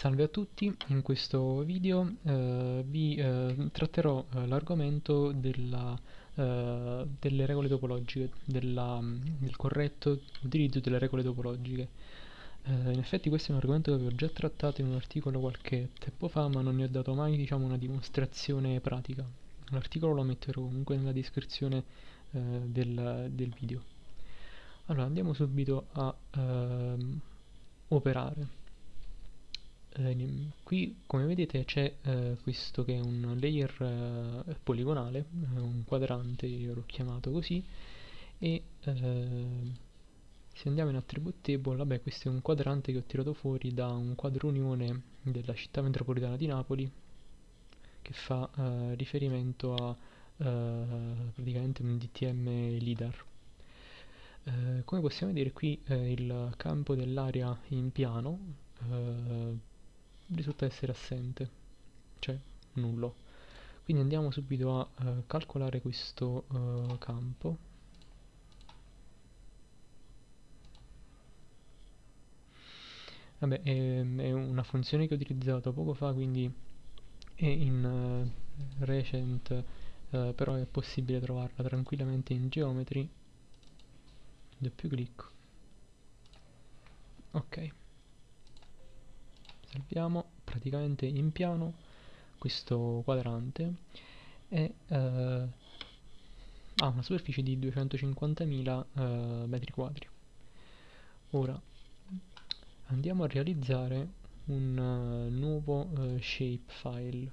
Salve a tutti, in questo video eh, vi eh, tratterò eh, l'argomento della, eh, delle regole topologiche, della, del corretto utilizzo delle regole topologiche. Eh, in effetti questo è un argomento che avevo già trattato in un articolo qualche tempo fa, ma non ne ho dato mai diciamo, una dimostrazione pratica. L'articolo lo metterò comunque nella descrizione eh, del, del, video. Allora andiamo subito a ehm, operare eh, qui come vedete c'è eh, questo che è un layer eh, poligonale, eh, un quadrante io l'ho chiamato così e eh, se andiamo in attribute table, vabbè questo è un quadrante che ho tirato fuori da un quadro unione della città metropolitana di Napoli che fa eh, riferimento a praticamente un DTM LIDAR. come possiamo vedere qui il campo dell'area in piano risulta essere assente, cioè nullo. Quindi andiamo subito a uh, calcolare questo uh, campo. Vabbè, è, è, una funzione che ho utilizzato poco fa, quindi è in uh, recent, però è possibile trovarla tranquillamente in geometry. Doppio clic. Ok salviamo praticamente in piano questo quadrante e eh, ha una superficie di 250.000 eh, metri quadri. Ora andiamo a realizzare un uh, nuovo uh, shape file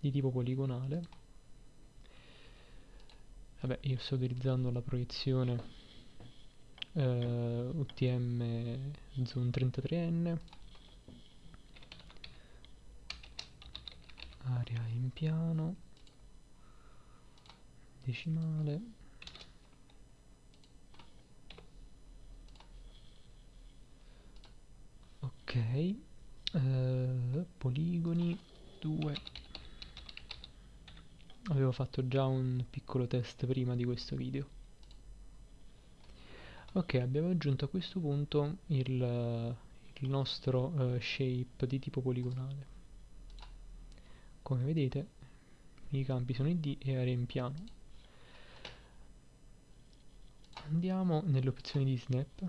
di tipo poligonale. Vabbè io sto utilizzando la proiezione uh, UTM Zoom 33N piano decimale. Ok eh, poligoni 2 avevo fatto già un piccolo test prima di questo video. Ok abbiamo aggiunto a questo punto il, il nostro uh, shape di tipo poligonale come vedete i campi sono id e area in piano. Andiamo nelle opzioni di snap.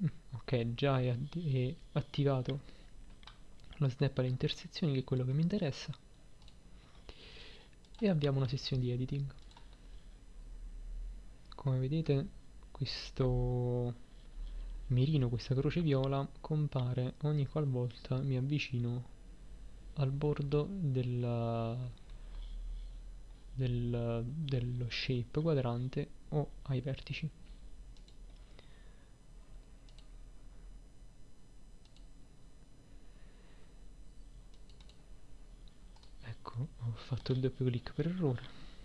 Mm, ok già è, è attivato lo snap alle intersezioni che è quello che mi interessa. E abbiamo una sessione di editing. Come vedete questo mirino questa croce viola compare ogni qualvolta mi avvicino al bordo della, del, dello shape quadrante o ai vertici. Ecco ho fatto il doppio clic per errore.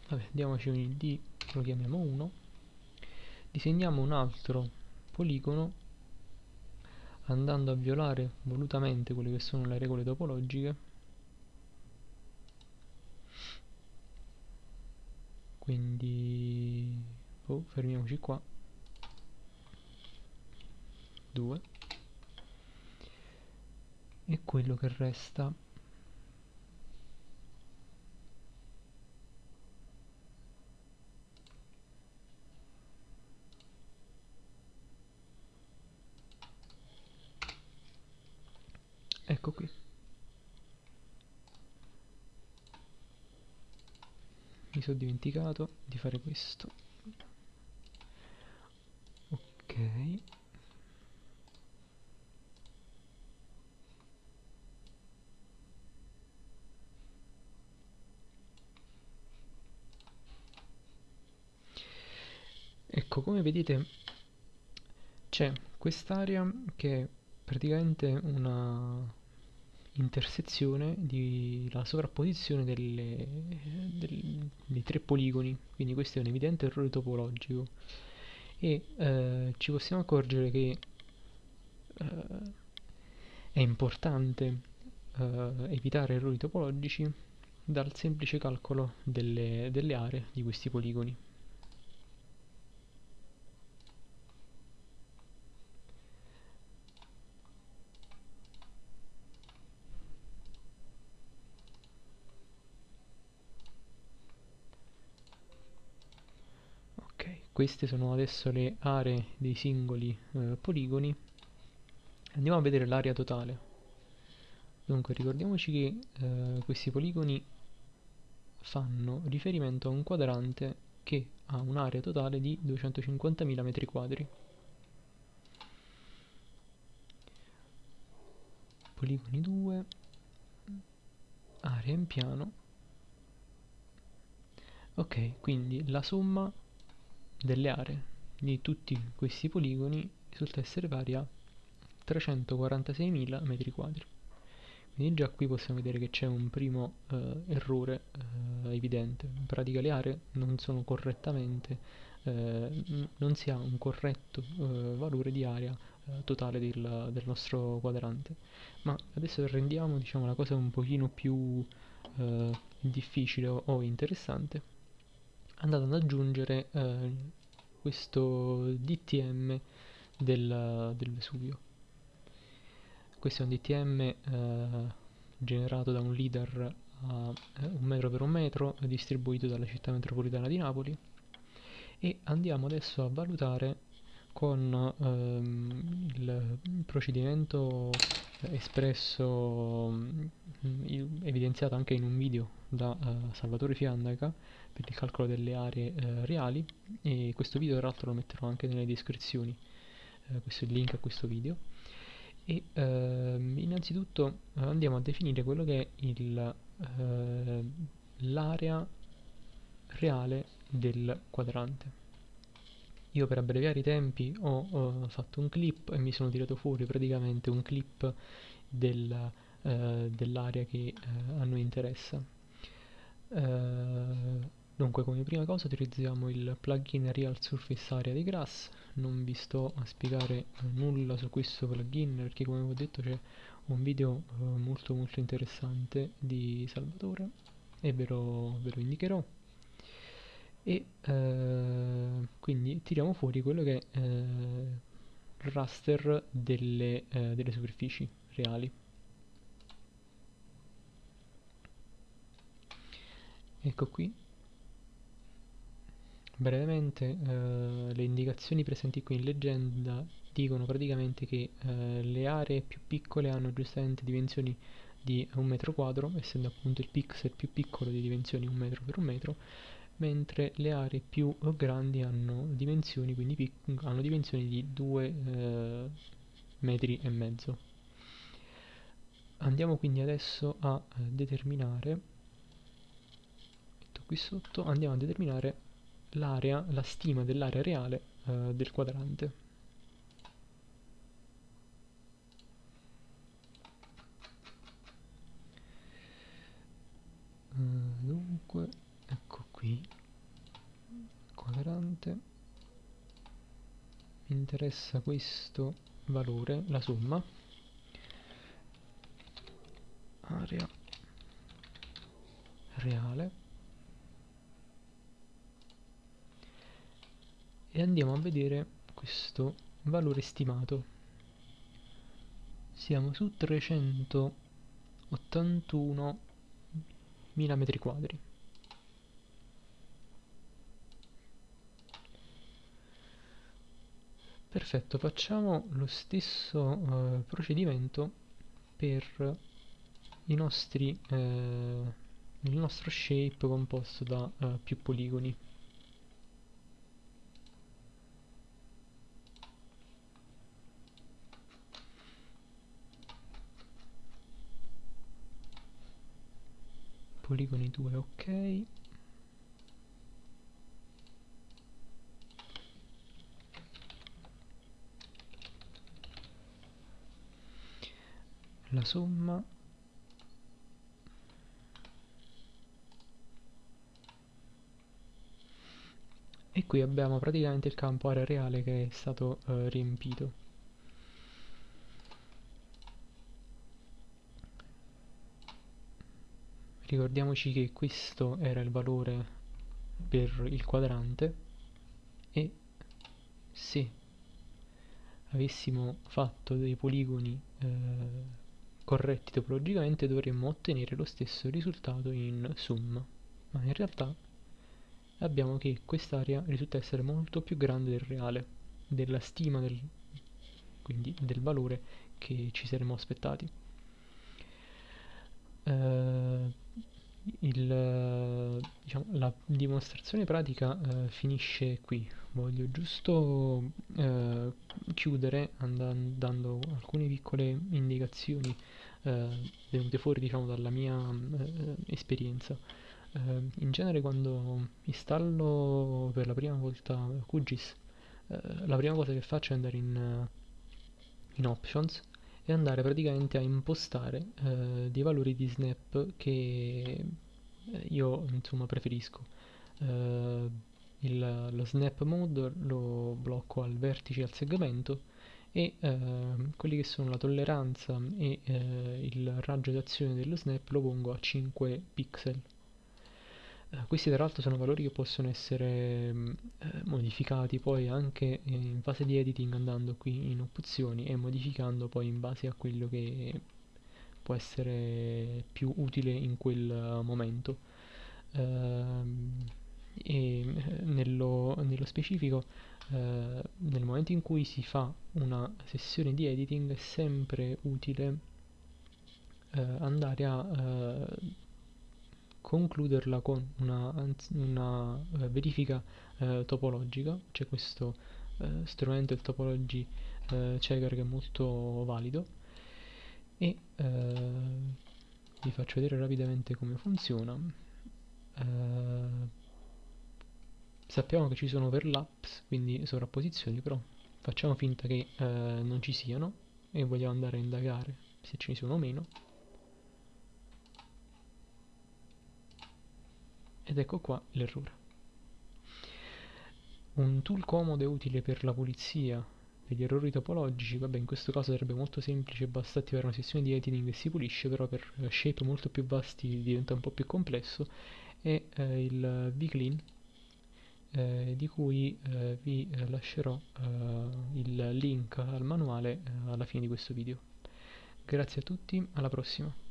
Vabbè diamoci un id lo chiamiamo 1 disegniamo un altro poligono andando a violare volutamente quelle che sono le regole topologiche. Quindi oh, fermiamoci qua. 2 e quello che resta ecco qui. Mi sono dimenticato di fare questo. Ok. Ecco come vedete c'è quest'area che è praticamente una intersezione della sovrapposizione delle, del, dei tre poligoni. Quindi questo è un evidente errore topologico. E eh, ci possiamo accorgere che eh, è importante eh, evitare errori topologici dal semplice calcolo delle, delle aree di questi poligoni queste sono adesso le aree dei singoli eh, poligoni. Andiamo a vedere l'area totale. Dunque ricordiamoci che eh, questi poligoni fanno riferimento a un quadrante che ha un'area totale di 250.000 metri quadri. Poligoni 2 area in piano. Ok quindi la somma delle aree di tutti questi poligoni risulta essere pari a 346.000 metri quadri. Quindi già qui possiamo vedere che c'è un primo eh, errore eh, evidente. In pratica le aree non sono correttamente eh, non si ha un corretto eh, valore di area eh, totale del, del, nostro quadrante. Ma adesso rendiamo diciamo, la cosa un pochino più eh, difficile o, o, interessante andate ad aggiungere eh, questo DTM del, del, Vesuvio. Questo è un DTM eh, generato da un leader a eh, un metro per un metro distribuito dalla città metropolitana di Napoli. E andiamo adesso a valutare con ehm, il procedimento espresso mm, evidenziato anche in un video da uh, Salvatore Fiandaca per il calcolo delle aree uh, reali e questo video tra l'altro lo metterò anche nelle descrizioni uh, questo è il link a questo video. E ehm, innanzitutto andiamo a definire quello che è l'area reale del quadrante. Io per abbreviare i tempi ho, ho, fatto un clip e mi sono tirato fuori praticamente un clip del, dell'area che a noi interessa eh, dunque come prima cosa utilizziamo il plugin Real Surface Area di Grass. Non vi sto a spiegare nulla su questo plugin perché come ho detto c'è un video eh, molto molto interessante di Salvatore e ve lo, ve lo indicherò. E eh, quindi tiriamo fuori quello che è eh, il raster delle, eh, delle superfici reali ecco qui brevemente eh, le indicazioni presenti qui in leggenda dicono praticamente che eh, le aree più piccole hanno giustamente dimensioni di un metro quadro essendo appunto il pixel più piccolo di dimensioni un metro per un metro mentre le aree più grandi hanno dimensioni, hanno dimensioni di 2 eh, metri e mezzo. Andiamo quindi adesso a eh, determinare, qui sotto, andiamo a determinare l'area, la stima dell'area reale eh, del quadrante. Uh, dunque ecco qui quadrante. Mi interessa questo valore la somma. Area reale e andiamo a vedere questo valore stimato siamo su 381 mm quadri Perfetto, facciamo lo stesso uh, procedimento per i nostri, uh, il nostro shape composto da uh, più poligoni. Poligoni 2, ok. la somma e qui abbiamo praticamente il campo area reale che è stato eh, riempito ricordiamoci che questo era il valore per il quadrante e se avessimo fatto dei poligoni eh, corretti topologicamente dovremmo ottenere lo stesso risultato in sum ma in realtà abbiamo che quest'area risulta essere molto più grande del reale, della stima del, quindi del valore che ci saremmo aspettati. Uh, il, diciamo, la dimostrazione pratica uh, finisce qui. Voglio giusto uh, chiudere andando, dando alcune piccole indicazioni venute fuori diciamo, dalla mia esperienza. in genere quando installo per la prima volta QGIS, la prima cosa che faccio è andare in, in Options e andare praticamente a impostare eh, dei valori di snap che eh, io insomma preferisco. Eh, il, lo snap mode lo blocco al vertice al segmento e eh, quelli che sono la tolleranza e eh, il raggio d'azione dello snap lo pongo a 5 pixel eh, questi tra l'altro sono valori che possono essere mm, eh, modificati poi anche in fase di editing andando qui in opzioni e modificando poi in base a quello che può essere più utile in quel momento. Uh, e eh, nello, nello specifico uh, nel momento in cui si fa una sessione di editing è sempre utile andare a concluderla con una, una uh, verifica uh, topologica, c'è questo uh, strumento, il topology checker che è molto valido e vi faccio vedere rapidamente come funziona. sappiamo che ci sono overlaps, quindi sovrapposizioni, però facciamo finta che non ci siano e vogliamo andare a indagare se ci sono o meno. Ed ecco qua l'errore. Un tool comodo e utile per la pulizia degli errori topologici, vabbè in questo caso sarebbe molto semplice, basta attivare una sessione di editing e si pulisce, però per shape molto più vasti diventa un po' più complesso, è eh, il vclean eh, di cui eh, vi lascerò eh, il link al manuale eh, alla fine di questo video. Grazie a tutti, alla prossima!